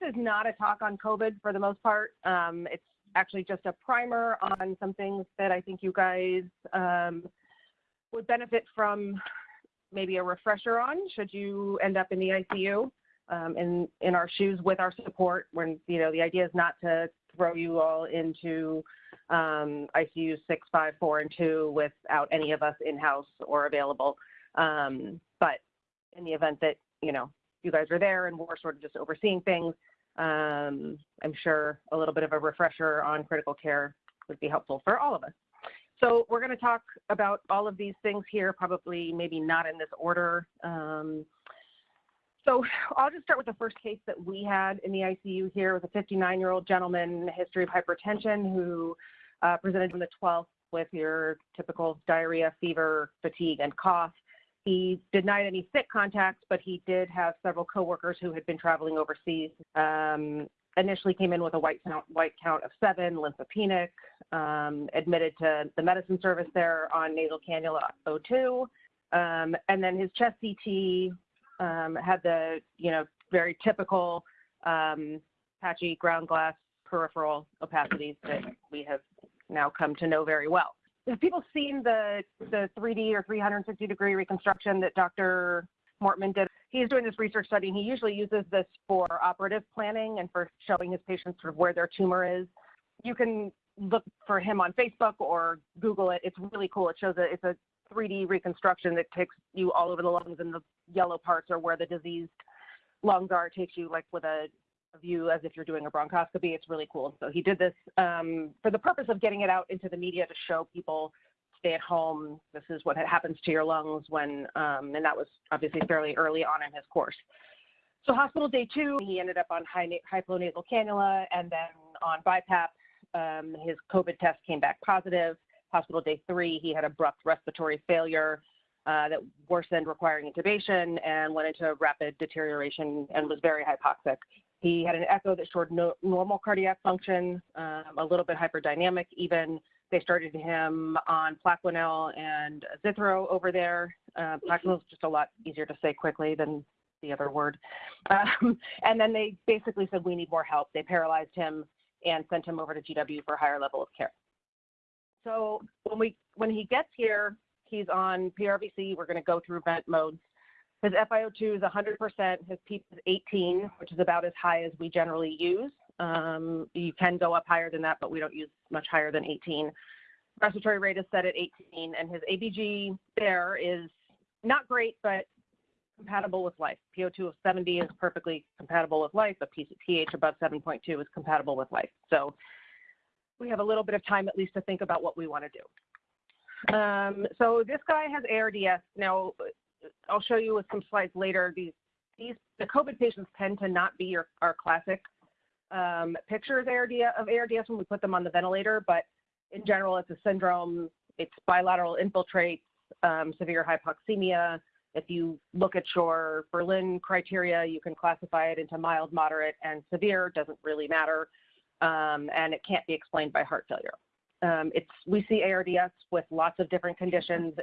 this is not a talk on COVID for the most part. Um, it's actually just a primer on some things that I think you guys um, would benefit from maybe a refresher on should you end up in the ICU um, in, in our shoes with our support when, you know, the idea is not to throw you all into um, ICU 6, 5, 4, and 2 without any of us in-house or available. Um, but in the event that, you know, you guys are there and we're sort of just overseeing things, um, I'm sure a little bit of a refresher on critical care would be helpful for all of us. So we're going to talk about all of these things here, probably maybe not in this order. Um, so I'll just start with the first case that we had in the ICU here with a 59-year-old gentleman, history of hypertension, who uh, presented on the 12th with your typical diarrhea, fever, fatigue, and cough. He denied any sick contacts, but he did have several coworkers who had been traveling overseas. Um, initially came in with a white count, white count of seven, lymphopenic, um, admitted to the medicine service there on nasal cannula O2. Um, and then his chest CT um, had the, you know, very typical um, patchy ground glass peripheral opacities that we have now come to know very well. Have people seen the, the 3D or 360 degree reconstruction that Dr. Mortman did? He's doing this research study and he usually uses this for operative planning and for showing his patients sort of where their tumor is. You can look for him on Facebook or Google it. It's really cool. It shows a, it's a 3D reconstruction that takes you all over the lungs and the yellow parts are where the diseased lungs are. It takes you like with a, a view as if you're doing a bronchoscopy. It's really cool. So he did this um, for the purpose of getting it out into the media to show people stay at home. This is what happens to your lungs when, um, and that was obviously fairly early on in his course. So hospital day two, he ended up on high, high flow nasal cannula and then on BiPAP. Um, his COVID test came back positive. Hospital day three, he had abrupt respiratory failure uh, that worsened, requiring intubation, and went into rapid deterioration and was very hypoxic. He had an echo that showed no, normal cardiac function, um, a little bit hyperdynamic even. They started him on Plaquenil and Zithro over there. Uh, Plaquenil is just a lot easier to say quickly than the other word. Um, and then they basically said, we need more help. They paralyzed him and sent him over to GW for a higher level of care. So when we when he gets here, he's on PRVC. We're going to go through vent modes. His FiO2 is 100%. His PEEP is 18, which is about as high as we generally use. Um, you can go up higher than that, but we don't use much higher than 18. Respiratory rate is set at 18, and his ABG there is not great, but compatible with life. PO2 of 70 is perfectly compatible with life. A pH above 7.2 is compatible with life. So we have a little bit of time at least to think about what we want to do. Um, so this guy has ARDS. Now, I'll show you with some slides later. These, these the COVID patients tend to not be your, our classic um, pictures of ARDS when we put them on the ventilator, but in general, it's a syndrome. It's bilateral infiltrates, um, severe hypoxemia, if you look at your Berlin criteria, you can classify it into mild, moderate, and severe, doesn't really matter, um, and it can't be explained by heart failure. Um, it's, we see ARDS with lots of different conditions,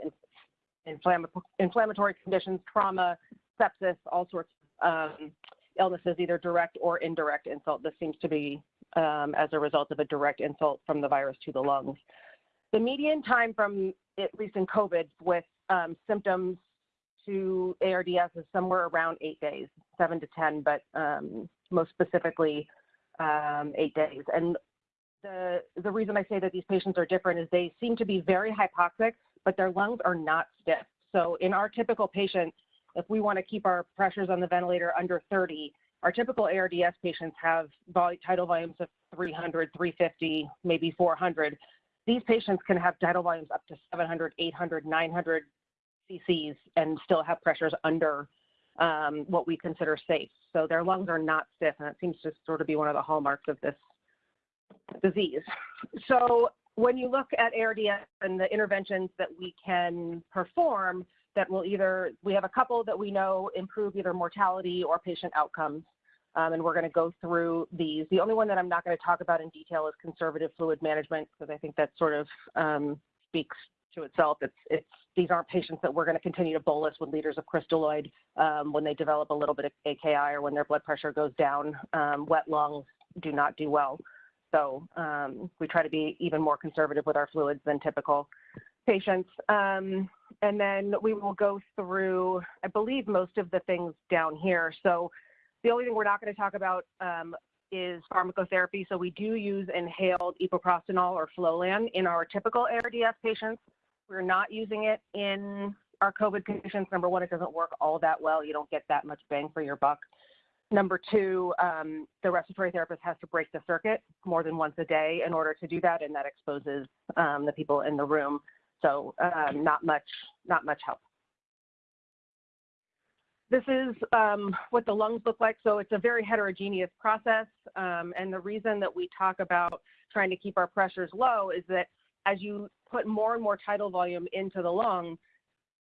inflammatory conditions, trauma, sepsis, all sorts of um, illnesses, either direct or indirect insult. This seems to be um, as a result of a direct insult from the virus to the lungs. The median time from, at least in COVID, with um, symptoms to ARDS is somewhere around eight days, seven to 10, but um, most specifically um, eight days. And the, the reason I say that these patients are different is they seem to be very hypoxic, but their lungs are not stiff. So in our typical patient, if we want to keep our pressures on the ventilator under 30, our typical ARDS patients have vol tidal volumes of 300, 350, maybe 400. These patients can have tidal volumes up to 700, 800, 900 cc's and still have pressures under um, what we consider safe. So their lungs are not stiff, and it seems to sort of be one of the hallmarks of this disease. So when you look at ARDS and the interventions that we can perform, that will either, we have a couple that we know improve either mortality or patient outcomes. Um, and we're going to go through these. The only one that I'm not going to talk about in detail is conservative fluid management, because I think that sort of um, speaks to itself. It's, it's, these aren't patients that we're going to continue to bolus with liters of crystalloid um, when they develop a little bit of AKI or when their blood pressure goes down. Um, wet lungs do not do well. So um, we try to be even more conservative with our fluids than typical patients. Um, and then we will go through, I believe, most of the things down here. So the only thing we're not going to talk about um, is pharmacotherapy. So we do use inhaled epoprostenol or Flolan in our typical ARDS patients. We're not using it in our COVID patients. Number one, it doesn't work all that well. You don't get that much bang for your buck. Number two, um, the respiratory therapist has to break the circuit more than once a day in order to do that, and that exposes um, the people in the room. So um, not much, not much help. This is um, what the lungs look like. So it's a very heterogeneous process. Um, and the reason that we talk about trying to keep our pressures low is that as you put more and more tidal volume into the lung,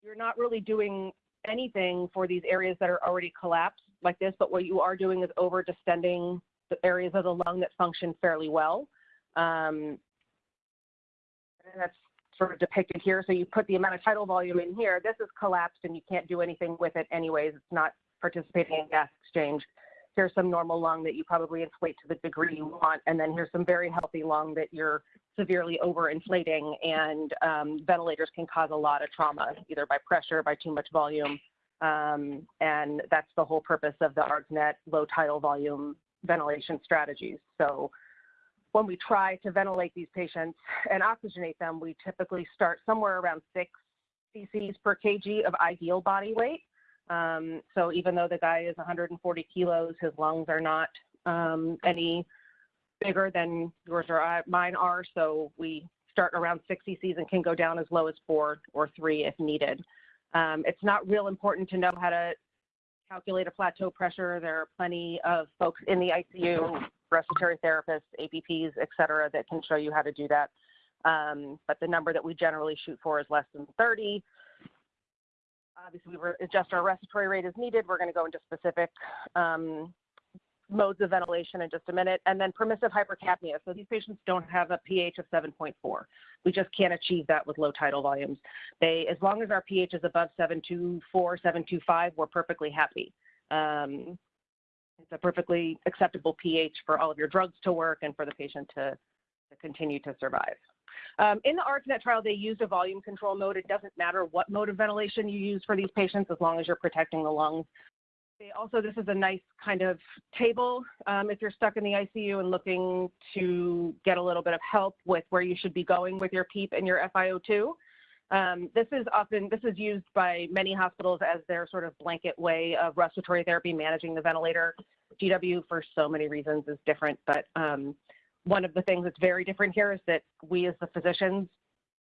you're not really doing anything for these areas that are already collapsed like this, but what you are doing is over distending the areas of the lung that function fairly well. Um, and that's sort of depicted here. So you put the amount of tidal volume in here. This is collapsed and you can't do anything with it anyways. It's not participating in gas exchange. Here's some normal lung that you probably inflate to the degree you want. And then here's some very healthy lung that you're severely overinflating and um, ventilators can cause a lot of trauma, either by pressure, by too much volume. Um, and that's the whole purpose of the ARDSNet low tidal volume ventilation strategies. So when we try to ventilate these patients and oxygenate them, we typically start somewhere around six cc's per kg of ideal body weight. Um, so even though the guy is 140 kilos, his lungs are not um, any bigger than yours or I, mine are. So we start around six cc's and can go down as low as four or three if needed. Um, it's not real important to know how to calculate a plateau pressure. There are plenty of folks in the ICU respiratory therapists, APPs, et cetera, that can show you how to do that. Um, but the number that we generally shoot for is less than 30. Obviously, we adjust our respiratory rate as needed. We're going to go into specific um, modes of ventilation in just a minute. And then permissive hypercapnia. So these patients don't have a pH of 7.4. We just can't achieve that with low tidal volumes. They, as long as our pH is above 724, 725, we're perfectly happy. Um, it's a perfectly acceptable pH for all of your drugs to work and for the patient to, to continue to survive. Um, in the ARDSNet trial, they used a volume control mode. It doesn't matter what mode of ventilation you use for these patients as long as you're protecting the lungs. Also, this is a nice kind of table um, if you're stuck in the ICU and looking to get a little bit of help with where you should be going with your PEEP and your FiO2. Um, this is often, this is used by many hospitals as their sort of blanket way of respiratory therapy managing the ventilator. GW for so many reasons is different, but um, one of the things that's very different here is that we as the physicians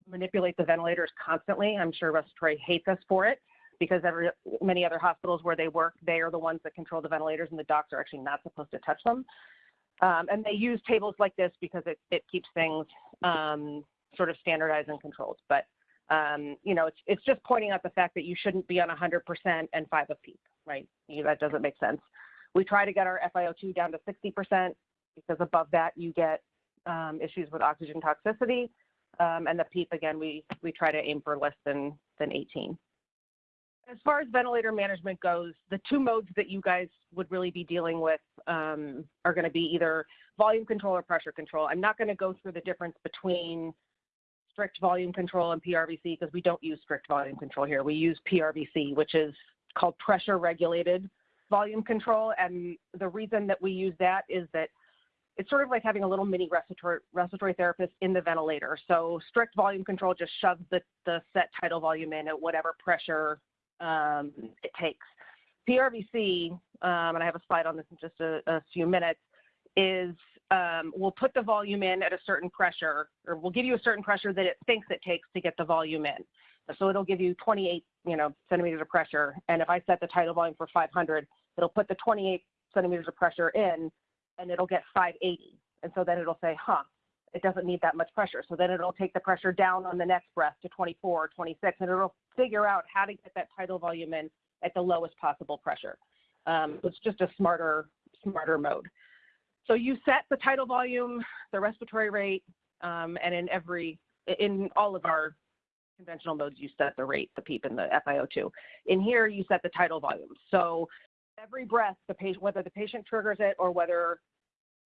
manipulate the ventilators constantly. I'm sure respiratory hates us for it because every, many other hospitals where they work, they are the ones that control the ventilators and the docs are actually not supposed to touch them. Um, and they use tables like this because it, it keeps things um, sort of standardized and controlled. But um, you know, it's, it's just pointing out the fact that you shouldn't be on 100% and five of PEEP, right? You, that doesn't make sense. We try to get our FiO2 down to 60% because above that you get um, issues with oxygen toxicity. Um, and the PEEP, again, we, we try to aim for less than, than 18. As far as ventilator management goes, the two modes that you guys would really be dealing with um, are going to be either volume control or pressure control. I'm not going to go through the difference between strict volume control and PRVC because we don't use strict volume control here. We use PRVC, which is called pressure regulated volume control. And the reason that we use that is that it's sort of like having a little mini respiratory, respiratory therapist in the ventilator. So strict volume control just shoves the, the set tidal volume in at whatever pressure um, it takes. PRVC, um, and I have a slide on this in just a, a few minutes, is um, we'll put the volume in at a certain pressure, or we'll give you a certain pressure that it thinks it takes to get the volume in. So it'll give you 28, you know, centimeters of pressure. And if I set the tidal volume for 500, it'll put the 28 centimeters of pressure in, and it'll get 580. And so then it'll say, huh, it doesn't need that much pressure. So then it'll take the pressure down on the next breath to 24, 26, and it'll figure out how to get that tidal volume in at the lowest possible pressure. Um, it's just a smarter, smarter mode. So you set the tidal volume, the respiratory rate, um, and in every, in all of our conventional modes, you set the rate, the PEEP and the FiO2. In here, you set the tidal volume. So every breath, the patient, whether the patient triggers it or whether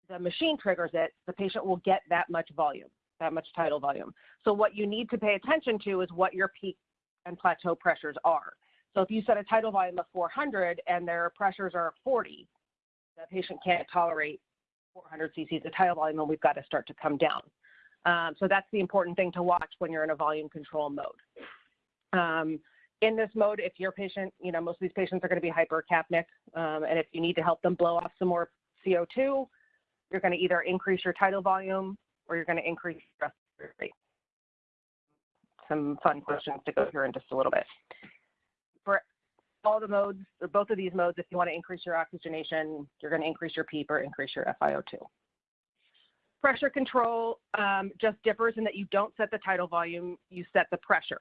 the machine triggers it, the patient will get that much volume, that much tidal volume. So what you need to pay attention to is what your peak and plateau pressures are. So if you set a tidal volume of 400 and their pressures are 40, the patient can't tolerate 400 cc's of tidal volume and we've got to start to come down. Um, so that's the important thing to watch when you're in a volume control mode. Um, in this mode, if your patient, you know, most of these patients are going to be hypercapnic, um, and if you need to help them blow off some more CO2, you're going to either increase your tidal volume or you're going to increase your respiratory rate. Some fun questions to go through in just a little bit. For all the modes, or both of these modes, if you want to increase your oxygenation, you're going to increase your PEEP or increase your FiO2. Pressure control um, just differs in that you don't set the tidal volume, you set the pressure.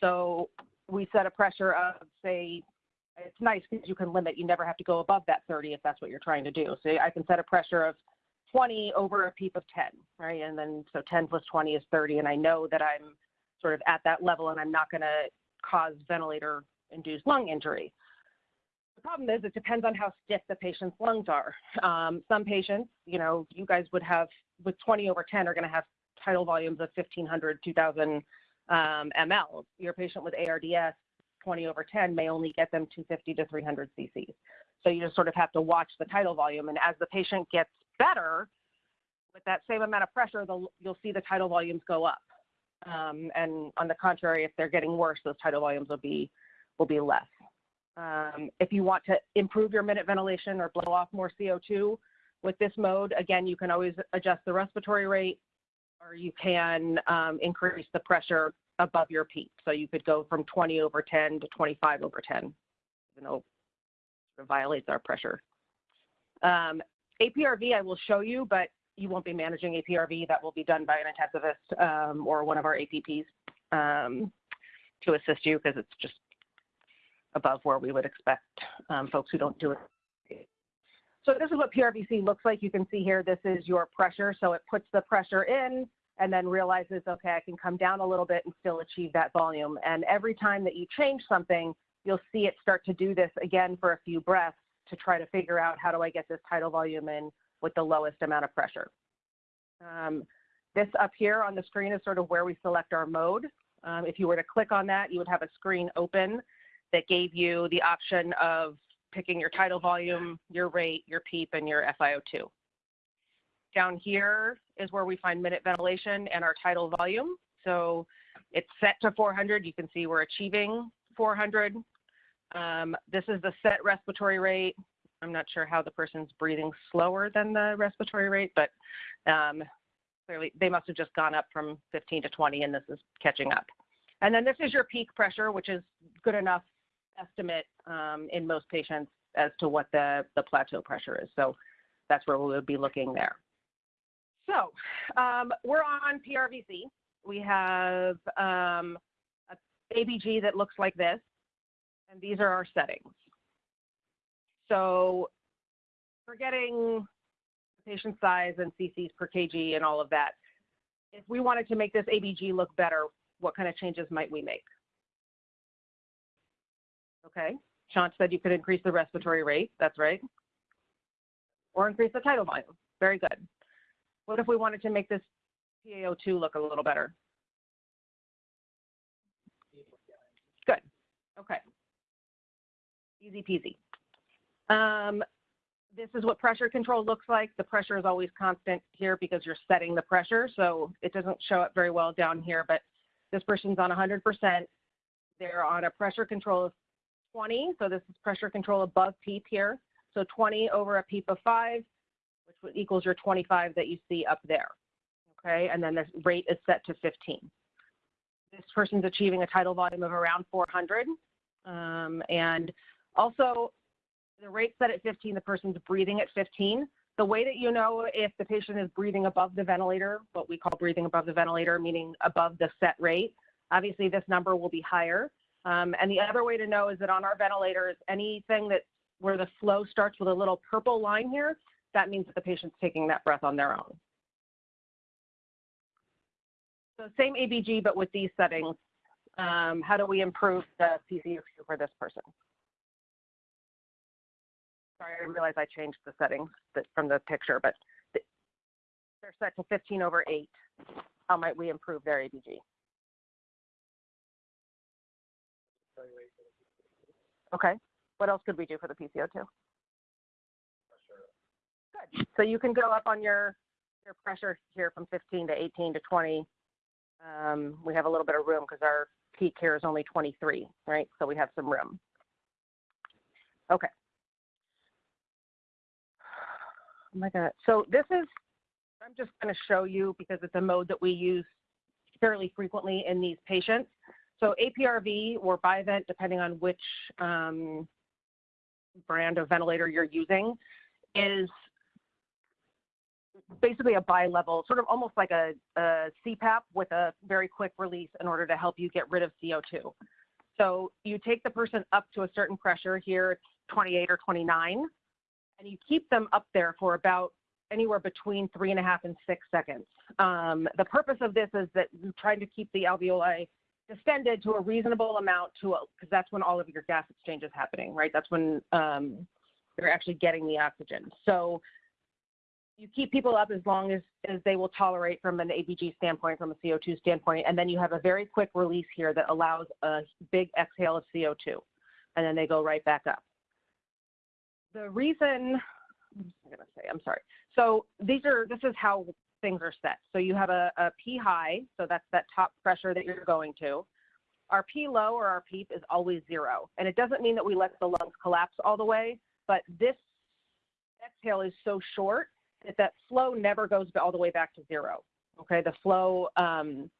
So we set a pressure of, say, it's nice because you can limit, you never have to go above that 30 if that's what you're trying to do. So I can set a pressure of 20 over a PEEP of 10, right? And then so 10 plus 20 is 30, and I know that I'm sort of at that level and I'm not going to cause ventilator induced lung injury. The problem is it depends on how stiff the patient's lungs are. Um, some patients, you know, you guys would have with 20 over 10 are going to have tidal volumes of 1500, 2000 um, ml. Your patient with ARDS, 20 over 10 may only get them 250 to 300 cc's. So you just sort of have to watch the tidal volume. And as the patient gets better, with that same amount of pressure, you'll see the tidal volumes go up. Um, and on the contrary, if they're getting worse, those tidal volumes will be will be less. Um, if you want to improve your minute ventilation or blow off more CO2 with this mode, again, you can always adjust the respiratory rate or you can um, increase the pressure above your peak. So you could go from 20 over 10 to 25 over 10, even though it violates our pressure. Um, APRV I will show you, but you won't be managing APRV. That will be done by an intensivist um, or one of our APPs um, to assist you because it's just above where we would expect um, folks who don't do it. So this is what PRVC looks like. You can see here, this is your pressure. So it puts the pressure in and then realizes, okay, I can come down a little bit and still achieve that volume. And every time that you change something, you'll see it start to do this again for a few breaths to try to figure out how do I get this tidal volume in with the lowest amount of pressure. Um, this up here on the screen is sort of where we select our mode. Um, if you were to click on that, you would have a screen open that gave you the option of picking your tidal volume, your rate, your PEEP, and your FiO2. Down here is where we find minute ventilation and our tidal volume. So it's set to 400. You can see we're achieving 400. Um, this is the set respiratory rate. I'm not sure how the person's breathing slower than the respiratory rate, but um, clearly they must have just gone up from 15 to 20 and this is catching up. And then this is your peak pressure, which is good enough estimate um, in most patients as to what the, the plateau pressure is. So that's where we would be looking there. So um, we're on PRVC. We have um, a ABG that looks like this, and these are our settings. So forgetting patient size and cc's per kg and all of that, if we wanted to make this ABG look better, what kind of changes might we make? Okay, Shant said you could increase the respiratory rate, that's right. Or increase the tidal volume, very good. What if we wanted to make this PaO2 look a little better? Good, okay. Easy peasy. Um, this is what pressure control looks like. The pressure is always constant here because you're setting the pressure, so it doesn't show up very well down here, but this person's on 100%. They're on a pressure control of 20, so this is pressure control above PEEP here. So 20 over a PEEP of 5, which equals your 25 that you see up there. Okay, and then the rate is set to 15. This person's achieving a tidal volume of around 400. Um, and also, the rate set at 15, the person's breathing at 15. The way that you know if the patient is breathing above the ventilator, what we call breathing above the ventilator, meaning above the set rate, obviously this number will be higher. Um, and the other way to know is that on our ventilators, anything that where the flow starts with a little purple line here, that means that the patient's taking that breath on their own. So same ABG, but with these settings um, how do we improve the PCO2 for this person? Sorry, I realize I changed the settings that, from the picture, but th- they're set to 15 over 8. How might we improve their ABG? Okay. What else could we do for the PCO2? Good. So you can go up on your your pressure here from 15 to 18 to 20. Um, we have a little bit of room because our peak here is only 23, right? So we have some room. Okay. Oh my God. So this is, I'm just going to show you because it's a mode that we use fairly frequently in these patients. So APRV or Bivent, depending on which um, brand of ventilator you're using, is basically a bi-level, sort of almost like a, a CPAP with a very quick release in order to help you get rid of CO2. So you take the person up to a certain pressure here, it's 28 or 29, and you keep them up there for about anywhere between three and a half and six seconds. Um, the purpose of this is that you're trying to keep the alveoli distended to a reasonable amount to because that's when all of your gas exchange is happening, right? That's when um, you're actually getting the oxygen. So you keep people up as long as, as they will tolerate from an ABG standpoint, from a CO2 standpoint, and then you have a very quick release here that allows a big exhale of CO2, and then they go right back up. The reason, I'm gonna say, I'm sorry. So these are, this is how things are set. So you have a, a P high, so that's that top pressure that you're going to. Our P low or our PEEP is always zero. And it doesn't mean that we let the lungs collapse all the way, but this exhale is so short that that flow never goes all the way back to zero. Okay, the flow, um,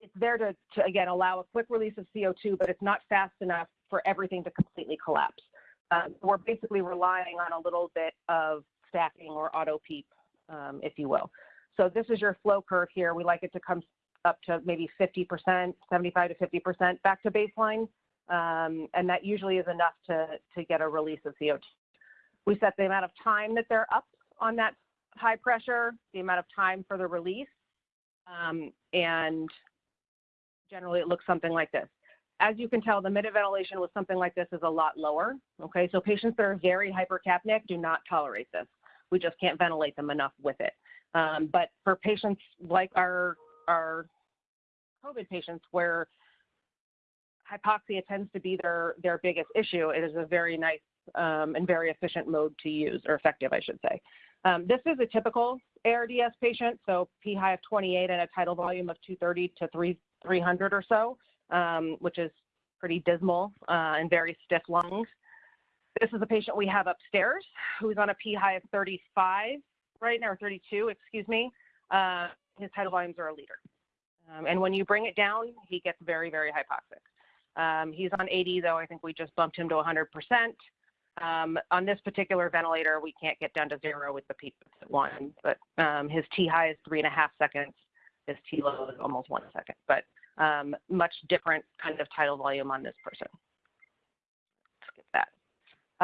it's there to, to, again, allow a quick release of CO2, but it's not fast enough for everything to completely collapse. Um, we're basically relying on a little bit of stacking or auto PEEP, um, if you will. So this is your flow curve here. We like it to come up to maybe 50%, 75 to 50% back to baseline. Um, and that usually is enough to, to get a release of CO2. We set the amount of time that they're up on that high pressure, the amount of time for the release, um, and generally it looks something like this. As you can tell, the minute ventilation with something like this is a lot lower. Okay, so patients that are very hypercapnic do not tolerate this. We just can't ventilate them enough with it. Um, but for patients like our our COVID patients, where hypoxia tends to be their their biggest issue, it is a very nice um, and very efficient mode to use, or effective, I should say. Um, this is a typical ARDS patient, so P high of 28 and a tidal volume of 230 to 3, 300 or so, um, which is pretty dismal uh, and very stiff lungs. This is a patient we have upstairs who's on a P high of 35 right now, or 32, excuse me. Uh, his tidal volumes are a liter. Um, and when you bring it down, he gets very, very hypoxic. Um, he's on 80, though. I think we just bumped him to 100%. Um, on this particular ventilator, we can't get down to zero with the PEEP at one, but um, his T high is three and a half seconds. His T low is almost one second, but um, much different kind of tidal volume on this person. Skip that.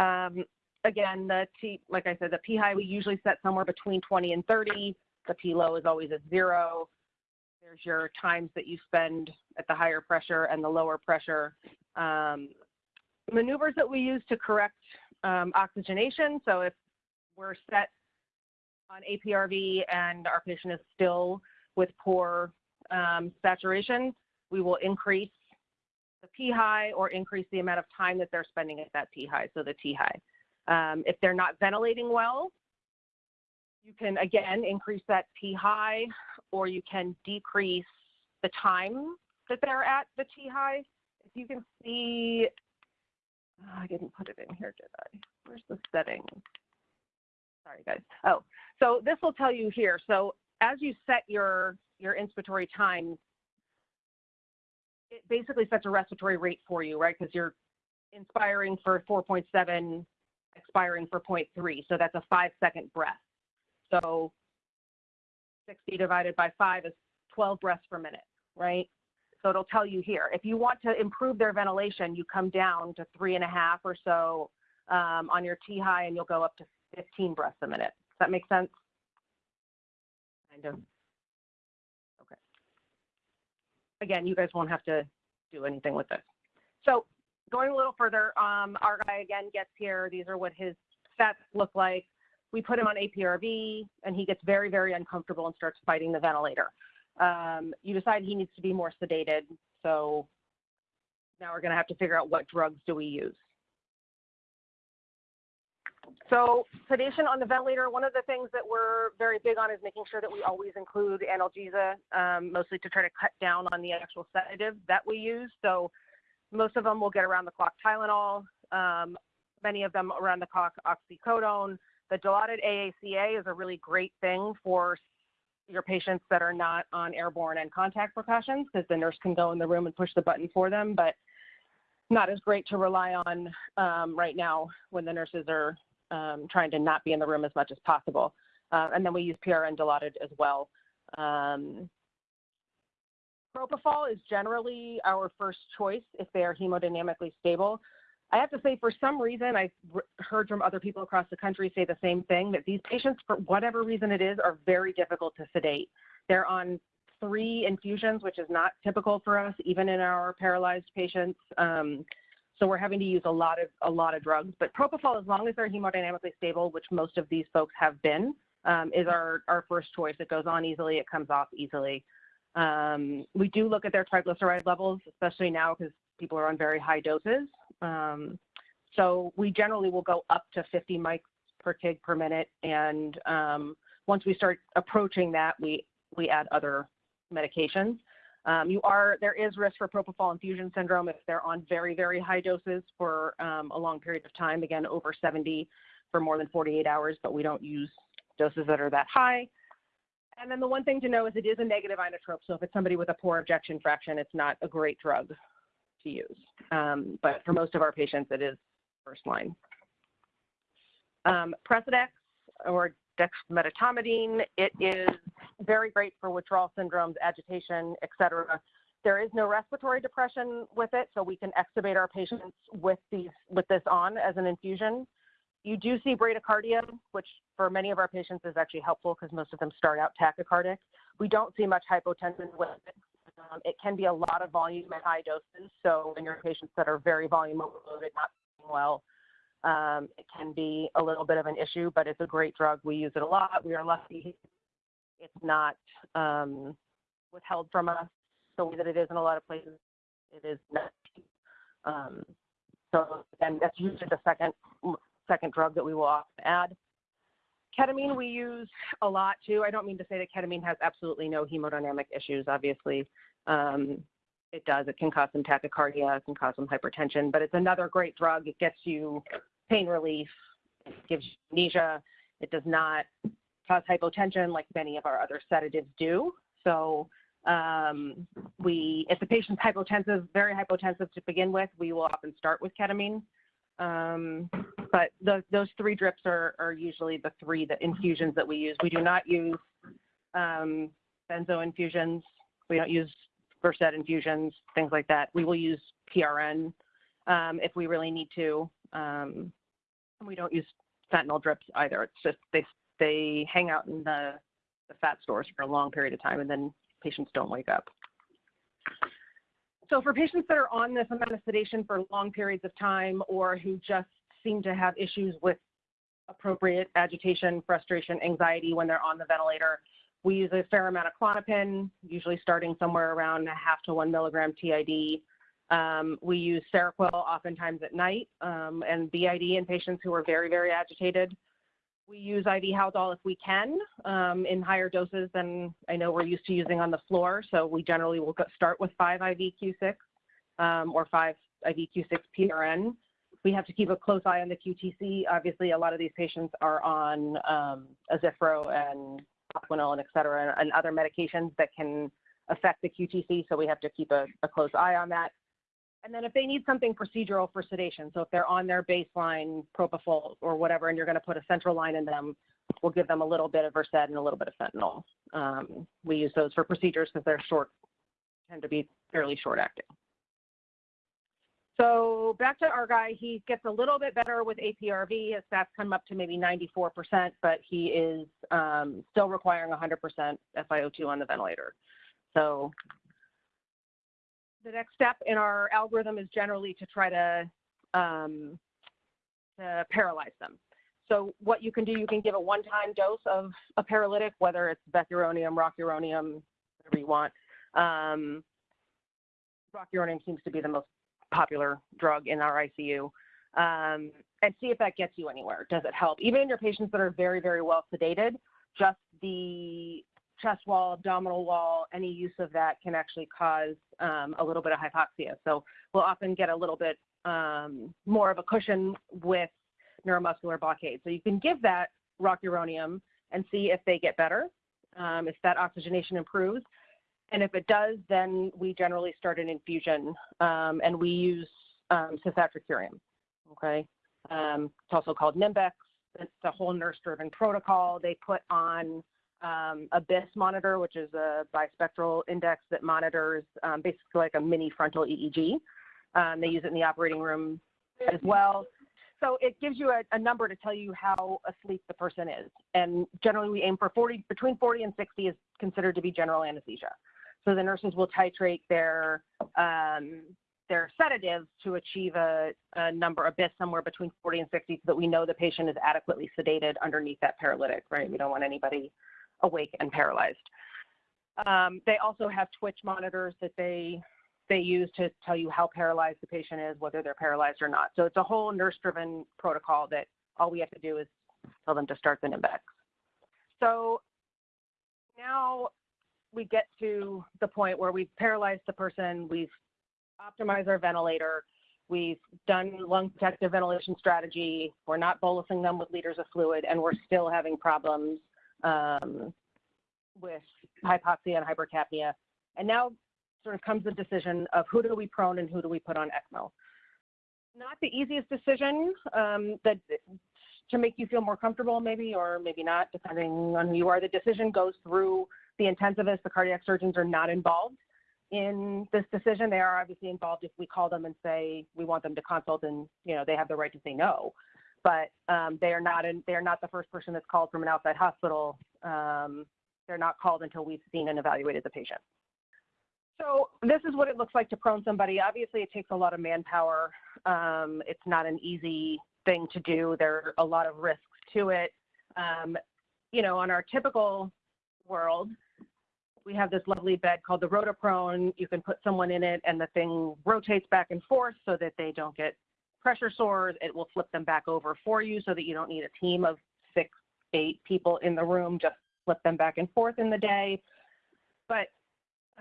Um, again, the T, like I said, the P high we usually set somewhere between 20 and 30. The P low is always at zero. There's your times that you spend at the higher pressure and the lower pressure. Um, maneuvers that we use to correct um, oxygenation. So if we're set on APRV and our patient is still with poor um, saturation, we will increase the P high or increase the amount of time that they're spending at that P high, so the T high. Um, if they're not ventilating well, you can again increase that P high or you can decrease the time that they're at the T high. If you can see Oh, I didn't put it in here, did I? Where's the setting? Sorry, guys. Oh, so this will tell you here. So as you set your, your inspiratory time, it basically sets a respiratory rate for you, right? Because you're inspiring for 4.7, expiring for 0.3. So that's a five second breath. So 60 divided by five is 12 breaths per minute, right? So it'll tell you here. If you want to improve their ventilation, you come down to three and a half or so um, on your T high and you'll go up to 15 breaths a minute. Does that make sense? Kind of. Okay. Again, you guys won't have to do anything with this. So going a little further, um, our guy again gets here. These are what his stats look like. We put him on APRV and he gets very, very uncomfortable and starts fighting the ventilator. Um, you decide he needs to be more sedated. So now we're going to have to figure out what drugs do we use. So sedation on the ventilator, one of the things that we're very big on is making sure that we always include analgesia, um, mostly to try to cut down on the actual sedative that we use. So most of them will get around the clock Tylenol, um, many of them around the clock oxycodone. The dilaudid AACA is a really great thing for your patients that are not on airborne and contact precautions because the nurse can go in the room and push the button for them, but not as great to rely on um, right now when the nurses are um, trying to not be in the room as much as possible. Uh, and then we use PRN Dilaudid as well. Um, propofol is generally our first choice if they are hemodynamically stable. I have to say, for some reason, I've heard from other people across the country say the same thing that these patients, for whatever reason it is, are very difficult to sedate. They're on three infusions, which is not typical for us, even in our paralyzed patients. Um, so we're having to use a lot of a lot of drugs. But propofol, as long as they're hemodynamically stable, which most of these folks have been, um, is our our first choice. It goes on easily, it comes off easily. Um, we do look at their triglyceride levels, especially now because people are on very high doses. Um, so we generally will go up to 50 mics per kg per minute, and um, once we start approaching that, we we add other medications. Um, you are, there is risk for propofol infusion syndrome if they're on very, very high doses for um, a long period of time, again, over 70 for more than 48 hours, but we don't use doses that are that high. And then the one thing to know is it is a negative inotrope. So if it's somebody with a poor ejection fraction, it's not a great drug to use. Um, but for most of our patients, it is first line. Um, Precedex or dexmedetomidine. It is very great for withdrawal syndromes, agitation, etc. There is no respiratory depression with it, so we can extubate our patients with these with this on as an infusion. You do see bradycardia, which for many of our patients is actually helpful because most of them start out tachycardic. We don't see much hypotension with it. Um, it can be a lot of volume at high doses. So in your patients that are very volume overloaded, not well, um, it can be a little bit of an issue, but it's a great drug. We use it a lot. We are lucky it's not um, withheld from us the way that it is in a lot of places. It is not. Um, so and that's usually the second second drug that we will often add. Ketamine we use a lot too. I don't mean to say that ketamine has absolutely no hemodynamic issues. Obviously, um, it does. It can cause some tachycardia, it can cause some hypertension, but it's another great drug. It gets you pain relief, it gives you amnesia. It does not cause hypotension like many of our other sedatives do. So um, we, if the patient's hypotensive, very hypotensive to begin with, we will often start with ketamine. Um, but the, those three drips are, are usually the three the infusions that we use. We do not use um, benzo infusions. We don't use Versed infusions, things like that. We will use PRN um, if we really need to. Um, we don't use fentanyl drips either. It's just they they hang out in the, the fat stores for a long period of time and then patients don't wake up. So for patients that are on this amount of sedation for long periods of time or who just seem to have issues with appropriate agitation, frustration, anxiety when they're on the ventilator, we use a fair amount of Klonopin, usually starting somewhere around a half to one milligram TID. Um, we use Seroquel oftentimes at night um, and BID in patients who are very, very agitated. We use IV Haldol if we can um, in higher doses than I know we're used to using on the floor. So we generally will start with 5 IV Q6 um, or 5 IV Q6 PRN. We have to keep a close eye on the QTC. Obviously, a lot of these patients are on um, Azithro and Plaquenil and et cetera, and other medications that can affect the QTC. So we have to keep a, a close eye on that. And then if they need something procedural for sedation, so if they're on their baseline propofol or whatever, and you're going to put a central line in them, we'll give them a little bit of Versed and a little bit of fentanyl. Um, we use those for procedures because they're short, tend to be fairly short acting. So back to our guy, he gets a little bit better with APRV. His stats come up to maybe 94%, but he is um, still requiring 100% FiO2 on the ventilator. So the next step in our algorithm is generally to try to, um, to paralyze them. So what you can do, you can give a one-time dose of a paralytic, whether it's vecuronium, rocuronium, whatever you want. Um, rocuronium seems to be the most popular drug in our ICU. Um, and see if that gets you anywhere. Does it help? Even in your patients that are very, very well sedated, just the chest wall, abdominal wall, any use of that can actually cause um, a little bit of hypoxia. So we'll often get a little bit um, more of a cushion with neuromuscular blockade. So you can give that rocuronium and see if they get better, um, if that oxygenation improves. And if it does, then we generally start an infusion um, and we use um, cisatracurium, okay? Um, it's also called Nimbex. It's a whole nurse-driven protocol. They put on um, a BIS monitor, which is a bispectral index that monitors um, basically like a mini frontal EEG. Um, they use it in the operating room as well. So it gives you a, a, number to tell you how asleep the person is. And generally we aim for 40, between 40 and 60 is considered to be general anesthesia. So the nurses will titrate their, um, their sedatives to achieve a, a number, a BIS somewhere between 40 and 60 so that we know the patient is adequately sedated underneath that paralytic, right? We don't want anybody awake and paralyzed. Um, they also have twitch monitors that they they use to tell you how paralyzed the patient is, whether they're paralyzed or not. So it's a whole nurse-driven protocol that all we have to do is tell them to start the Nimbex. So now we get to the point where we've paralyzed the person, we've optimized our ventilator, we've done lung protective ventilation strategy, we're not bolusing them with liters of fluid, and we're still having problems um, with hypoxia and hypercapnia. And now sort of comes the decision of who do we prone and who do we put on ECMO. Not the easiest decision um, that to make you feel more comfortable maybe or maybe not depending on who you are. The decision goes through the intensivist, the cardiac surgeons are not involved in this decision. They are obviously involved if we call them and say we want them to consult and you know they have the right to say no but um, they are not in, they are not the first person that's called from an outside hospital. Um, they're not called until we've seen and evaluated the patient. So this is what it looks like to prone somebody. Obviously, it takes a lot of manpower. Um, it's not an easy thing to do. There are a lot of risks to it. Um, you know, on our typical world, we have this lovely bed called the RotoProne. You can put someone in it and the thing rotates back and forth so that they don't get pressure sores. It will flip them back over for you so that you don't need a team of six, eight people in the room. Just flip them back and forth in the day. But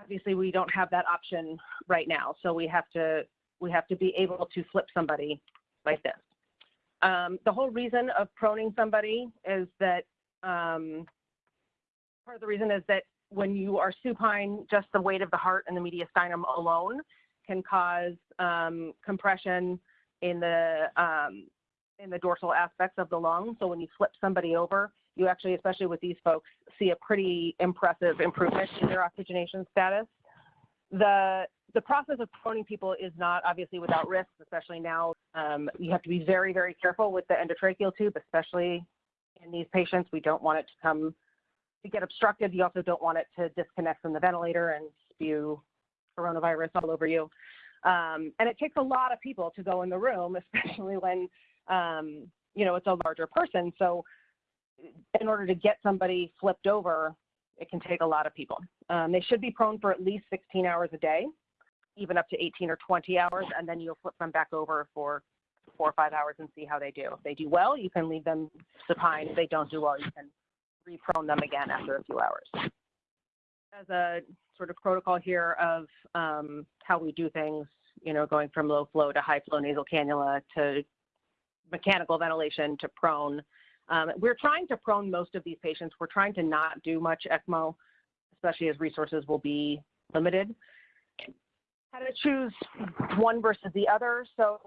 obviously we don't have that option right now. So we have to we have to be able to flip somebody like this. Um, the whole reason of proning somebody is that um, part of the reason is that when you are supine, just the weight of the heart and the mediastinum alone can cause um, compression in the um, in the dorsal aspects of the lung. So when you flip somebody over, you actually, especially with these folks, see a pretty impressive improvement in their oxygenation status. The the process of proning people is not obviously without risks, especially now. Um, you have to be very, very careful with the endotracheal tube, especially in these patients. We don't want it to come to get obstructed. You also don't want it to disconnect from the ventilator and spew coronavirus all over you. Um, and it takes a lot of people to go in the room, especially when, um, you know, it's a larger person. So in order to get somebody flipped over, it can take a lot of people. Um, they should be prone for at least 16 hours a day, even up to 18 or 20 hours, and then you'll flip them back over for four or five hours and see how they do. If they do well, you can leave them supine. If they don't do well, you can reprone them again after a few hours. As a sort of protocol here of um, how we do things, you know, going from low flow to high flow nasal cannula to mechanical ventilation to prone. Um, we're trying to prone most of these patients. We're trying to not do much ECMO, especially as resources will be limited. How to choose one versus the other. So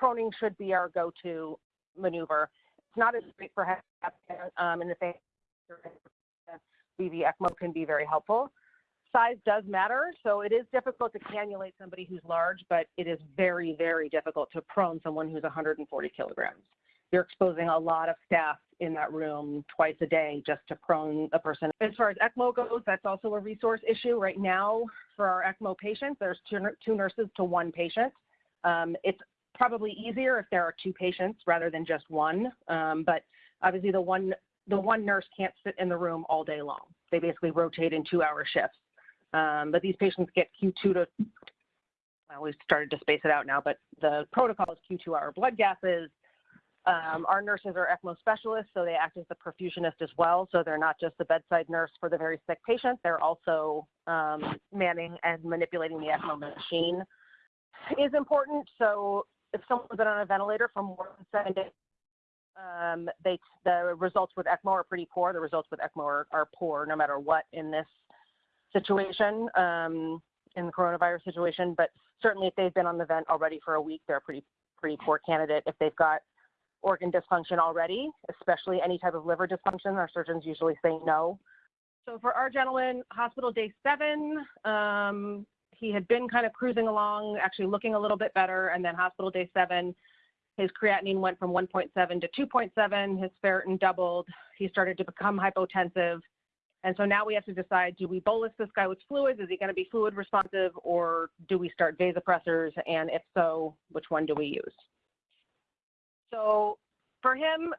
proning should be our go-to maneuver. It's not as great for um, in the face VV ECMO can be very helpful. Size does matter, so it is difficult to cannulate somebody who's large, but it is very, very difficult to prone someone who's 140 kilograms. you're exposing a lot of staff in that room twice a day just to prone a person. As far as ECMO goes, that's also a resource issue. Right now, for our ECMO patients, there's two, two nurses to one patient. Um, it's probably easier if there are two patients rather than just one, um, but obviously the one the one nurse can't sit in the room all day long. They basically rotate in two-hour shifts. Um, but these patients get Q2 to well, we started to space it out now, but the protocol is Q2 hour blood gases, um, our nurses are ECMO specialists, so they act as the perfusionist as well. So they're not just the bedside nurse for the very sick patient, they're also um, manning and manipulating the ECMO machine is important. So if someone's been on a ventilator for more than seven days, um, they, the results with ECMO are pretty poor. The results with ECMO are, are poor no matter what in this situation, um, in the coronavirus situation. But certainly if they've been on the vent already for a week, they're a pretty, pretty poor candidate. If they've got organ dysfunction already, especially any type of liver dysfunction. Our surgeons usually say no. So for our gentleman, hospital day seven, um, he had been kind of cruising along, actually looking a little bit better, and then hospital day seven, his creatinine went from 1.7 to 2.7, his ferritin doubled, he started to become hypotensive. And so now we have to decide, do we bolus this guy with fluids? Is he gonna be fluid responsive or do we start vasopressors? And if so, which one do we use? So for him,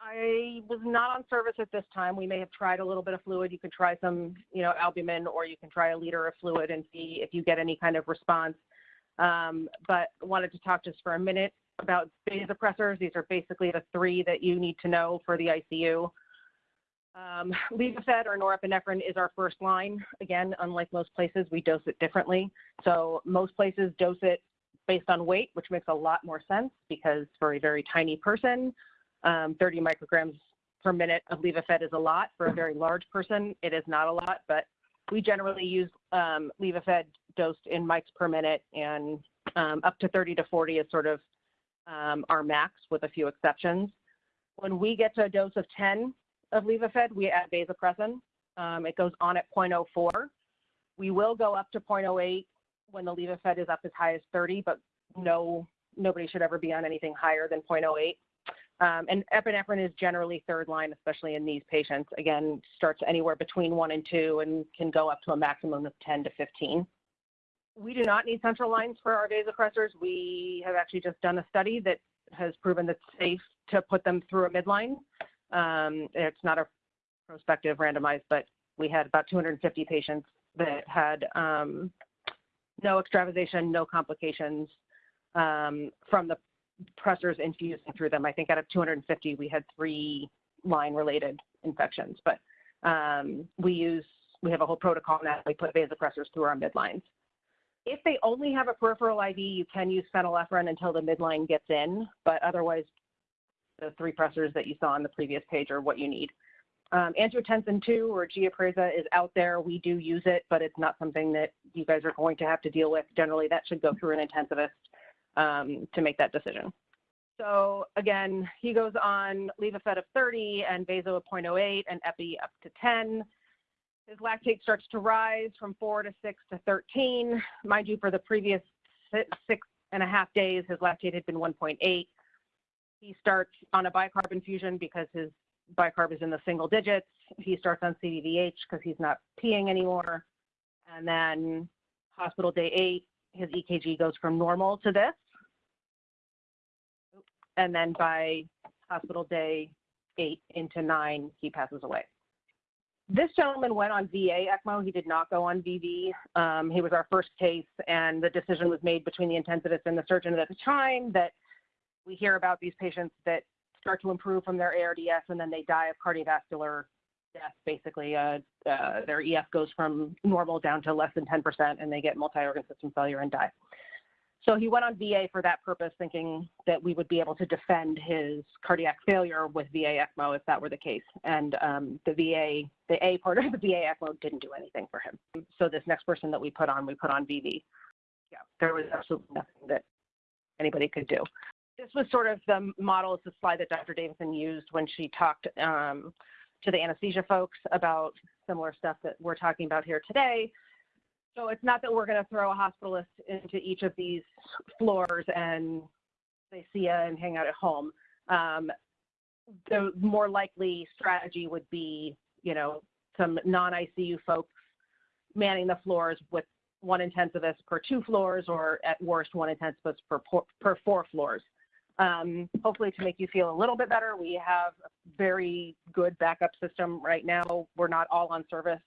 I was not on service at this time. We may have tried a little bit of fluid. You can try some, you know, albumin, or you can try a liter of fluid and see if you get any kind of response. Um, but wanted to talk just for a minute about vasopressors. These are basically the three that you need to know for the ICU. Um, Levophed or norepinephrine is our first line. Again, unlike most places, we dose it differently. So most places dose it based on weight, which makes a lot more sense because for a very tiny person, um, 30 micrograms per minute of Levophed is a lot. For a very large person, it is not a lot, but we generally use um, Levophed dosed in mics per minute and um, up to 30 to 40 is sort of our max with a few exceptions. When we get to a dose of 10 of Levophed, we add vasopressin. Um, it goes on at 0.04. We will go up to 0.08 when the Levophed is up as high as 30, but no, nobody should ever be on anything higher than 0.08. Um, and epinephrine is generally third line, especially in these patients. Again, starts anywhere between one and two and can go up to a maximum of 10 to 15. We do not need central lines for our vasopressors. We have actually just done a study that has proven that it's safe to put them through a midline. Um, it's not a prospective randomized, but we had about 250 patients that had um, no extravasation, no complications um, from the pressors infusing through them. I think out of 250, we had three line related infections, but um, we use, we have a whole protocol now. We put vasopressors through our midlines. If they only have a peripheral IV, you can use phenylephrine until the midline gets in, but otherwise the three pressors that you saw on the previous page are what you need. Um, angiotensin 2 or Giapreza is out there. We do use it, but it's not something that you guys are going to have to deal with. Generally, that should go through an intensivist um, to make that decision. So again, he goes on Levophed of 30 and Vaso of 0.08 and Epi up to 10. His lactate starts to rise from 4 to 6 to 13. Mind you, for the previous six and a half days, his lactate had been 1.8. He starts on a bicarb infusion because his bicarb is in the single digits. He starts on CVVH because he's not peeing anymore. And then hospital day eight, his EKG goes from normal to this. And then by hospital day eight into nine, he passes away. This gentleman went on VA ECMO. He did not go on VV. Um, he was our first case, and the decision was made between the intensivist and the surgeon at the time that we hear about these patients that start to improve from their ARDS and then they die of cardiovascular death. Basically, uh, uh, their EF goes from normal down to less than 10% and they get multi-organ system failure and die. So he went on VA for that purpose, thinking that we would be able to defend his cardiac failure with VA ECMO if that were the case. And um, the VA, the A part of the VA ECMO didn't do anything for him. So this next person that we put on, we put on VV. Yeah, there was absolutely nothing that anybody could do this was sort of the model, it's the slide that Dr. Davison used when she talked um, to the anesthesia folks about similar stuff that we're talking about here today. So it's not that we're going to throw a hospitalist into each of these floors and they see you and hang out at home. Um, the more likely strategy would be, you know, some non-ICU folks manning the floors with one intensivist per two floors or at worst one intensivist per, per four floors. Um, hopefully to make you feel a little bit better, we have a very good backup system right now. We're not all on service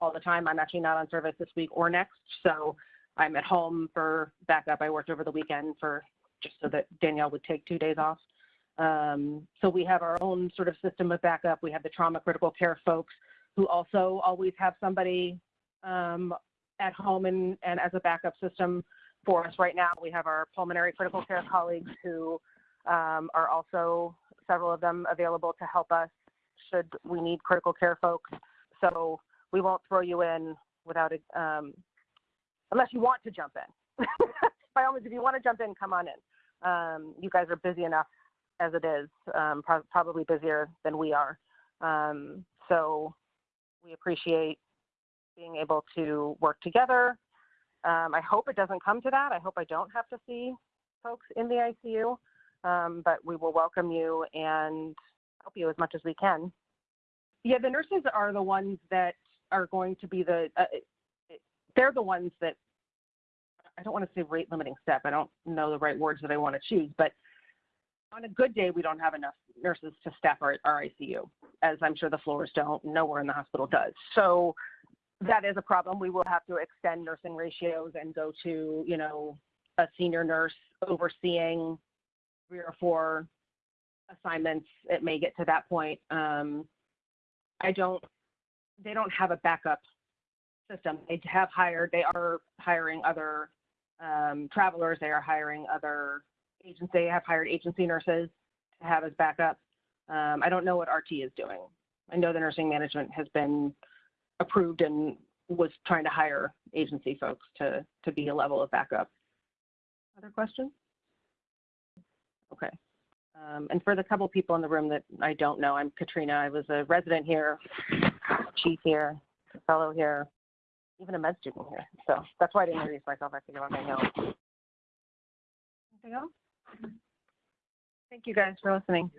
all the time. I'm actually not on service this week or next. So I'm at home for backup. I worked over the weekend for just so that Danielle would take two days off. Um, so we have our own sort of system of backup. We have the trauma critical care folks who also always have somebody um, at home and, and as a backup system for us right now. We have our pulmonary critical care colleagues who um, are also several of them available to help us should we need critical care folks. So we won't throw you in without a, um, unless you want to jump in. By all means, if you want to jump in, come on in. Um, you guys are busy enough as it is, um, pro- probably busier than we are. Um, so we appreciate being able to work together. Um, I hope it doesn't come to that. I hope I don't have to see folks in the ICU, um, but we will welcome you and help you as much as we can. Yeah, the nurses are the ones that are going to be the, uh, they're the ones that, I don't want to say rate limiting step. I don't know the right words that I want to choose, but on a good day, we don't have enough nurses to staff our, our ICU, as I'm sure the floors don't, nowhere in the hospital does. So that is a problem. We will have to extend nursing ratios and go to, you know, a senior nurse overseeing three or four assignments. It may get to that point. Um, I don't, they don't have a backup system. They have hired, they are hiring other um, travelers. They are hiring other agents. They have hired agency nurses to have as backup. Um, I don't know what RT is doing. I know the nursing management has been approved and was trying to hire agency folks to, to be a level of backup. Other questions? Okay. Um, and for the couple people in the room that I don't know, I'm Katrina. I was a resident here, chief here, a fellow here, even a med student here. So that's why I didn't introduce myself. I figured I know. Anything else? Thank you guys for listening.